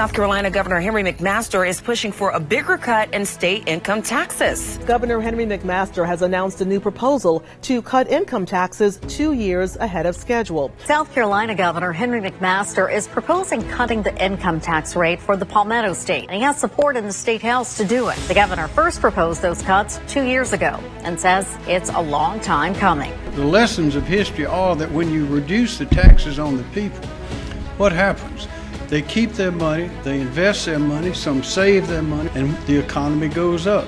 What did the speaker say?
South Carolina Governor Henry McMaster is pushing for a bigger cut in state income taxes. Governor Henry McMaster has announced a new proposal to cut income taxes two years ahead of schedule. South Carolina Governor Henry McMaster is proposing cutting the income tax rate for the Palmetto State. And he has support in the state house to do it. The governor first proposed those cuts two years ago and says it's a long time coming. The lessons of history are that when you reduce the taxes on the people, what happens? They keep their money, they invest their money, some save their money, and the economy goes up.